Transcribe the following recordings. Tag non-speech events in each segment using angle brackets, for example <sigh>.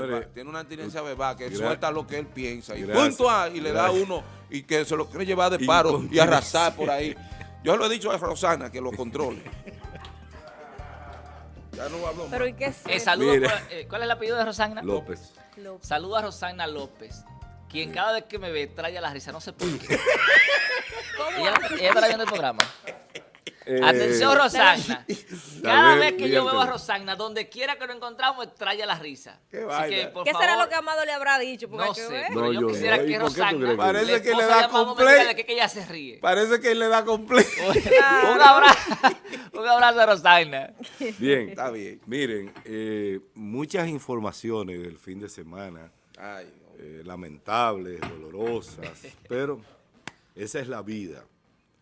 Señores, tiene una tendencia verbal que él suelta lo que él piensa y Gracias. punto A, y le da uno y que se lo quiere llevar de paro y arrasar por ahí. Yo lo he dicho a Rosana que lo controle. <laughs> Ya no hablo más. Pero ¿y qué es? Eh, saludo eh, ¿Cuál es el apellido de Rosagna? López. López. Saludo a Rosagna López, quien cada vez que me ve trae a la risa, no sé por qué. <laughs> ¿Cómo ella, ella está viendo el programa. Eh, Atención, Rosagna. <laughs> Cada vez vez que yo veo a. Rosagna, donde quiera que lo encontramos, trae a la risa. Qué Así vaina. que, por ¿Qué favor, será lo que Amado le habrá dicho? Porque No que sé, pero yo yo quisiera no. ¿Y que Rosagna, que- Parece que le da completo. qué que ella se ríe. Parece que él le da completo. <laughs> un, abrazo, <laughs> un abrazo a Rosagna. Bien. Está bien. Miren, eh, muchas informaciones del fin de semana, Ay, eh, lamentables, dolorosas, pero esa es la vida.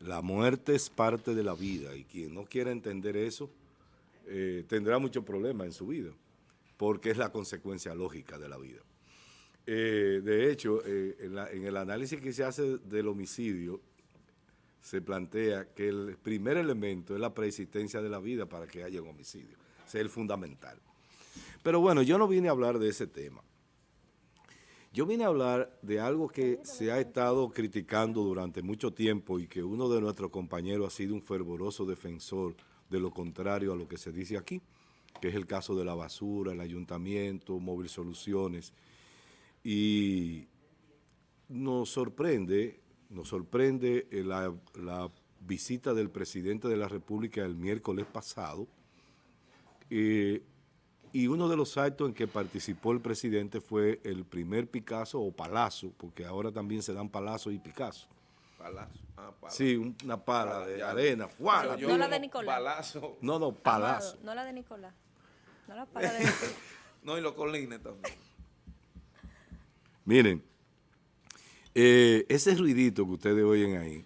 La muerte es parte de la vida y quien no quiera entender eso eh, tendrá muchos problemas en su vida, porque es la consecuencia lógica de la vida. Eh, de hecho, eh, en, en el análisis que se hace del homicidio, se plantea que el primer elemento es la preexistencia de la vida para que haya un homicidio. Ese es el fundamental. Pero bueno, yo no vine a hablar de ese tema. Yo vine a hablar de algo que se ha estado criticando durante mucho tiempo y que uno de nuestros compañeros ha sido un fervoroso defensor de lo contrario a lo que se dice aquí, que es el caso de la basura, el ayuntamiento, Móvil Soluciones. Y nos sorprende, nos sorprende eh, la, visita del presidente de la República el miércoles pasado, eh, y uno de los actos en que participó el presidente fue el primer Picasso o Palazo, porque ahora también se dan Palazzo y Picasso. palazo. Ah, palazo. Sí, un- una pala de Ya. arena. ¡fua! Yo- yo No la de Nicolás. Palazo. No, no, Palazo. Amado, no la de Nicolás. No la para de Nicolás. <laughs> No, y los colines también. <laughs> Miren, eh, ese ruidito que ustedes oyen ahí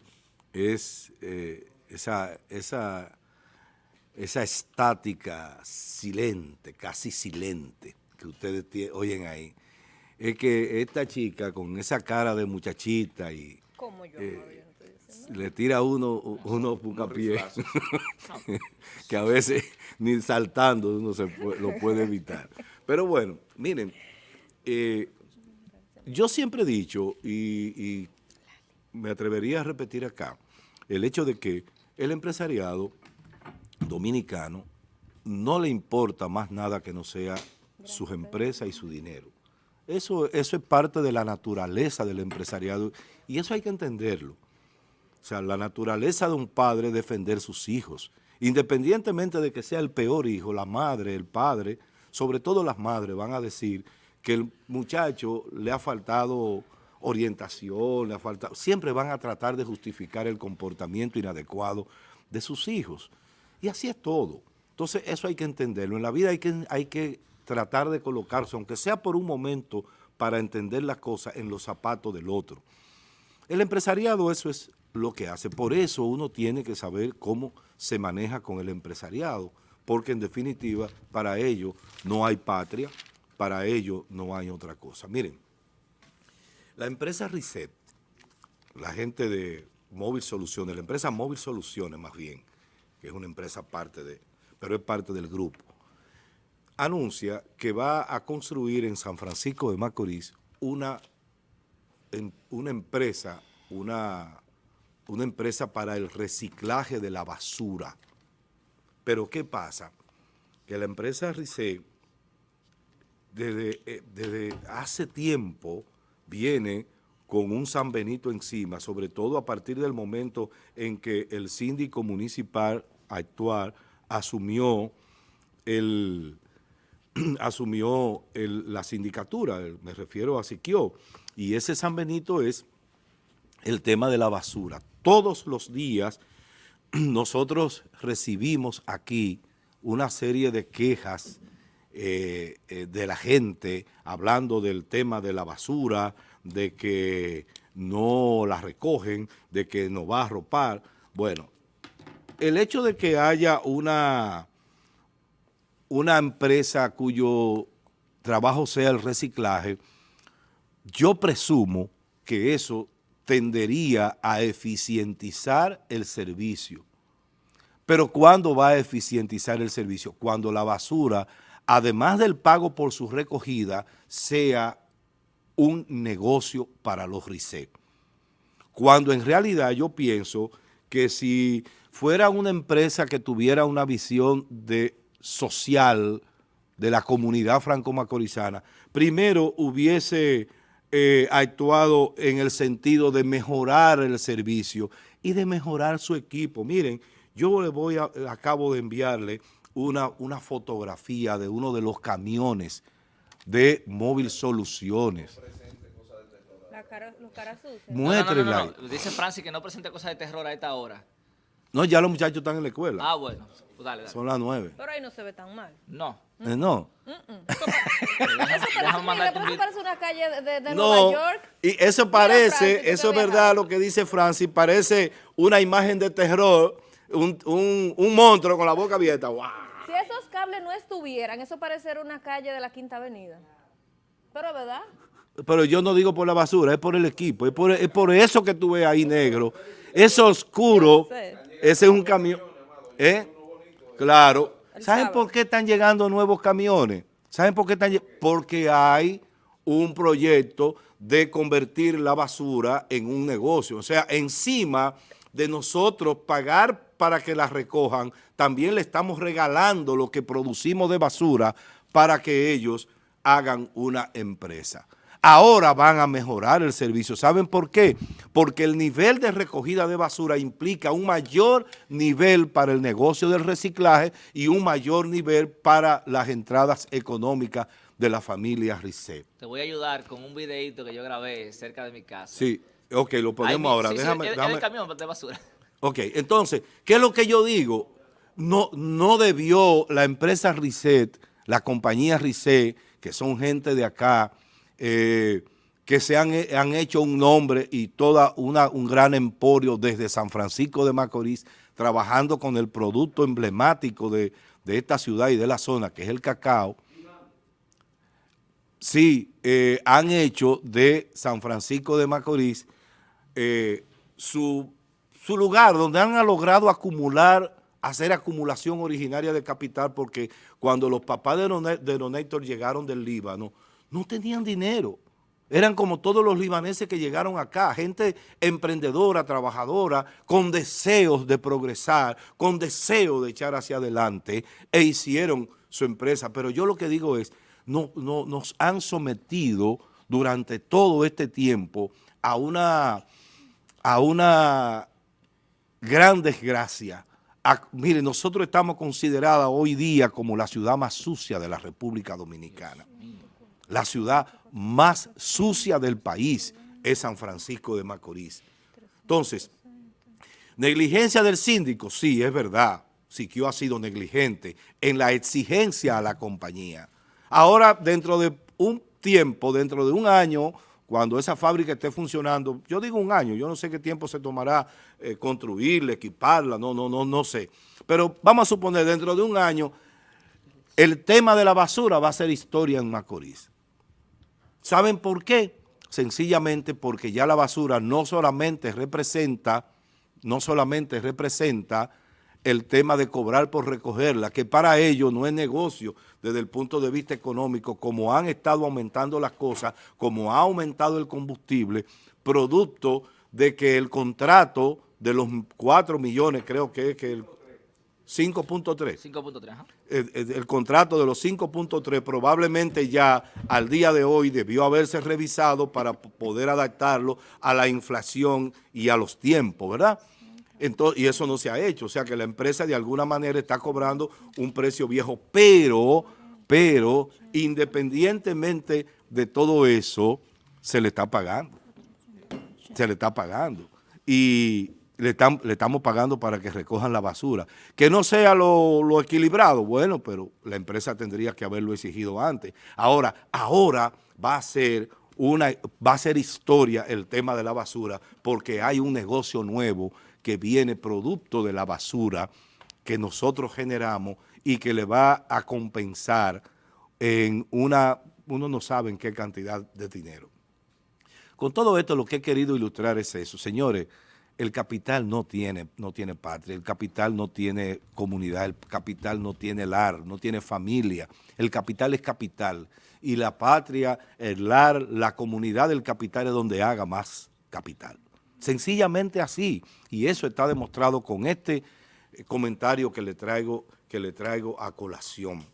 es eh, esa, esa, esa estática silente, casi silente que ustedes oyen ahí. Es que esta chica con esa cara de muchachita y ¿Cómo yo? Eh, no le tira uno uno bucapié <laughs> que a veces ni saltando uno se pu- lo puede evitar. Pero bueno, miren, eh, yo siempre he dicho y, y me atrevería a repetir acá el hecho de que el empresariado dominicano no le importa más nada que no sea sus empresas y su dinero. Eso, eso es parte de la naturaleza del empresariado y eso hay que entenderlo. O sea, la naturaleza de un padre es defender sus hijos, independientemente de que sea el peor hijo, la madre, el padre, sobre todo las madres van a decir que el muchacho le ha faltado orientación, le ha faltado, siempre van a tratar de justificar el comportamiento inadecuado de sus hijos. Y así es todo. Entonces, eso hay que entenderlo. En la vida hay que, hay que tratar de colocarse, aunque sea por un momento, para entender las cosas en los zapatos del otro. El empresariado eso es lo que hace. Por eso uno tiene que saber cómo se maneja con el empresariado, porque en definitiva para ello no hay patria, para ello no hay otra cosa. Miren, la empresa Reset, la gente de Móvil Soluciones, la empresa Móvil Soluciones más bien, que es una empresa parte de, pero es parte del grupo, anuncia que va a construir en San Francisco de Macorís una una empresa, una, una empresa para el reciclaje de la basura. Pero ¿qué pasa? Que la empresa RICE desde, eh, desde hace tiempo viene con un San Benito encima, sobre todo a partir del momento en que el síndico municipal actual asumió el, <clears throat> asumió la sindicatura, me refiero a Siquio, y ese San Benito es el tema de la basura. Todos los días <clears throat> nosotros recibimos aquí una serie de quejas eh, eh, de la gente hablando del tema de la basura, de que no la recogen, de que no va a arropar. Bueno, el hecho de que haya una una empresa cuyo trabajo sea el reciclaje, yo presumo que eso tendería a eficientizar el servicio. Pero ¿cuándo va a eficientizar el servicio? Cuando la basura además del pago por su recogida, sea un negocio para los RICE. Cuando en realidad yo pienso que si fuera una empresa que tuviera una visión de social de la comunidad franco-macorizana, primero hubiese eh, actuado en el sentido de mejorar el servicio y de mejorar su equipo. Miren, yo le voy a, acabo de enviarle una, una fotografía de uno de los camiones de Móvil Soluciones. La cara, los caras sucias. No, no, no, no, Muéstrenla. no. Dice Francis que no presente cosas de terror a esta hora. No, ya los muchachos están en la escuela. Ah, bueno. Pues dale, dale. Son las nueve. Pero ahí no se ve tan mal. No. Eh, no. <laughs> Eso parece, déjame mira, mandarte un eso video. parece una calle de, No, Nueva York. y eso parece, eso es verdad lo que dice Francis, parece una imagen de terror, un, un, un monstruo con la boca abierta. ¡Wow! Si esos cables no estuvieran, eso pareciera una calle de la Quinta Avenida. Pero, ¿verdad? Pero yo no digo por la basura, es por el equipo, es por, es por eso que tú ves ahí negro. Es oscuro, sé. Ese es un camión. ¿Eh? Claro. ¿Saben por qué están llegando nuevos camiones? ¿Saben por qué están? Porque hay un proyecto de convertir la basura en un negocio. O sea, encima de nosotros pagar para que la recojan, también le estamos regalando lo que producimos de basura para que ellos hagan una empresa. Ahora van a mejorar el servicio. ¿Saben por qué? Porque el nivel de recogida de basura implica un mayor nivel para el negocio del reciclaje y un mayor nivel para las entradas económicas de la familia Risset. Te voy a ayudar con un videito que yo grabé cerca de mi casa. Sí, ok, lo ponemos ahora. sí, sí, déjame, el- el, déjame- camión de basura. Ok, entonces, ¿qué es lo que yo digo? No, no debió la empresa Risset, la compañía Risset, que son gente de acá, eh, que se han, han hecho un nombre y toda una, un gran emporio desde San Francisco de Macorís, trabajando con el producto emblemático de, de esta ciudad y de la zona, que es el cacao, sí, eh, han hecho de San Francisco de Macorís eh, su, su lugar donde han logrado acumular, hacer acumulación originaria de capital, porque cuando los papás de, Rone- de Donator llegaron del Líbano, no tenían dinero. Eran como todos los libaneses que llegaron acá, gente emprendedora, trabajadora, con deseos de progresar, con deseo de echar hacia adelante, e hicieron su empresa. Pero yo lo que digo es, no, no, nos han sometido durante todo este tiempo a una, a una gran desgracia. Mire, nosotros estamos considerados hoy día como la ciudad más sucia de la República Dominicana. La ciudad más sucia del país es San Francisco de Macorís. Entonces, negligencia del síndico, sí, es verdad. Siquio ha sido negligente en la exigencia a la compañía. Ahora, dentro de un tiempo, dentro de un año, cuando esa fábrica esté funcionando, yo digo un año, yo no sé qué tiempo se tomará eh, construirla, equiparla, no, no, no, no sé. Pero vamos a suponer, dentro de un año, el tema de la basura va a ser historia en Macorís. ¿Saben por qué? Sencillamente porque ya la basura no solamente representa, no solamente representa el tema de cobrar por recogerla, que para ellos no es negocio desde el punto de vista económico, como han estado aumentando las cosas, como ha aumentado el combustible, producto de que el contrato de los 4 millones, creo que es que el 5.3, 5.3, ajá. el, el- el contrato de los 5.3 probablemente ya al día de hoy debió haberse revisado para poder adaptarlo a la inflación y a los tiempos, ¿verdad? Entonces, y eso no se ha hecho, o sea que la empresa de alguna manera está cobrando un precio viejo, pero, pero independientemente de todo eso, se le está pagando se le está pagando. Y le, estamos pagando para que recojan la basura. Que no sea lo, lo equilibrado, bueno, pero la empresa tendría que haberlo exigido antes. Ahora, ahora va a ser una, va a ser historia el tema de la basura, porque hay un negocio nuevo que viene producto de la basura que nosotros generamos y que le va a compensar en una, uno no sabe en qué cantidad de dinero. Con todo esto lo que he querido ilustrar es eso. Señores, el capital no tiene, no tiene patria, el capital no tiene comunidad, el capital no tiene lar, no tiene familia, el capital es capital y la patria, el lar, la comunidad del capital es donde haga más capital. Sencillamente así, y eso está demostrado con este eh, comentario que le traigo, que le traigo a colación.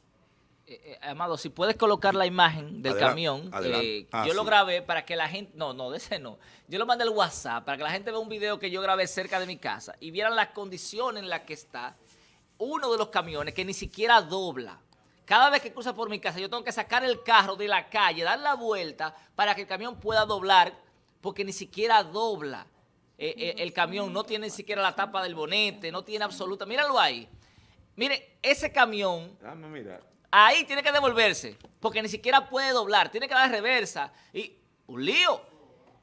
Eh, eh, Amado, si puedes colocar la imagen del Adelante, camión, adelante. eh, Ah, yo lo grabé para que la gente, no, no, de ese no, yo lo mandé al WhatsApp para que la gente vea un video que yo grabé cerca de mi casa y vieran las condiciones en las que está uno de los camiones que ni siquiera dobla. Cada vez que cruza por mi casa yo tengo que sacar el carro de la calle, dar la vuelta para que el camión pueda doblar porque ni siquiera dobla. Eh, eh, el camión no tiene ni siquiera la tapa del bonete, no tiene absoluta, míralo ahí. Mire, ese camión Déjame mirar. Ahí tiene que devolverse, porque ni siquiera puede doblar, tiene que dar reversa. Y un lío.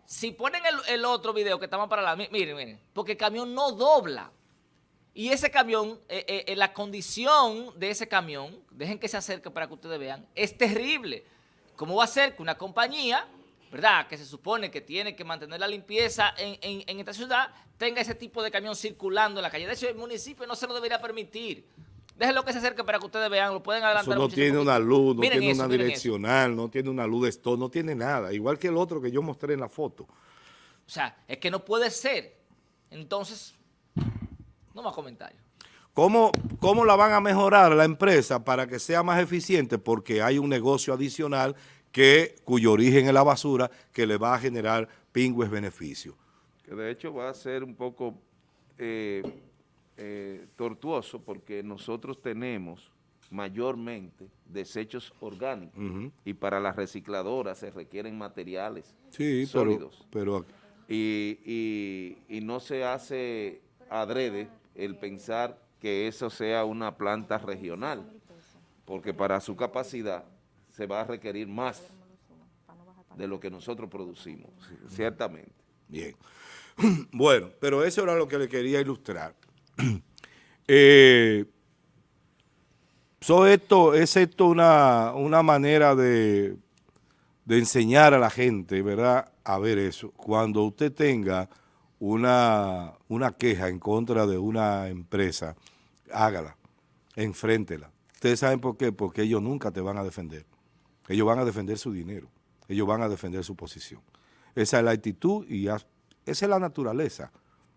Si ponen el, otro video que estamos para la... mi- Miren, miren, porque el camión no dobla. Y ese camión, eh, eh, eh, la condición de ese camión, dejen que se acerque para que ustedes vean, es terrible. ¿Cómo va a ser que una compañía, verdad, que se supone que tiene que mantener la limpieza en, en- en esta ciudad, tenga ese tipo de camión circulando en la calle? De hecho, el municipio no se lo debería permitir. Déjenlo que se acerque para que ustedes vean, lo pueden Eso adelantar. no muchísimo tiene una luz, no Miren tiene eso, una eso. direccional, no tiene una luz de stop, no tiene nada. Igual que el otro que yo mostré en la foto. O sea, es que no puede ser. Entonces, no más comentarios. ¿Cómo, ¿Cómo la van a mejorar la empresa para que sea más eficiente? Porque hay un negocio adicional que, cuyo origen es la basura que le va a generar pingües beneficios. Que de hecho va a ser un poco eh, eh, tortuoso porque nosotros tenemos mayormente desechos orgánicos y para las recicladoras se requieren materiales Sí, pero, sólidos. pero y, y- y no se hace adrede el pensar que eso sea una planta regional, porque para su capacidad se va a requerir más de lo que nosotros producimos, ciertamente. Bien. <clears throat> Bueno, pero eso era lo que le quería ilustrar. <clears throat> Eh, so esto, ¿Es esto una, una manera de, de enseñar a la gente, verdad, a ver eso? Cuando usted tenga una, una queja en contra de una empresa, hágala, enfréntela. Ustedes saben por qué, porque ellos nunca te van a defender. Ellos van a defender su dinero, ellos van a defender su posición. Esa es la actitud y esa es la naturaleza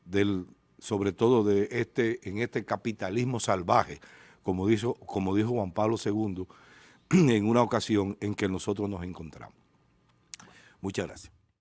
del, sobre todo de este, en este capitalismo salvaje, como dijo, como dijo Juan Pablo II <clears throat> en una ocasión en que nosotros nos encontramos. Muchas gracias.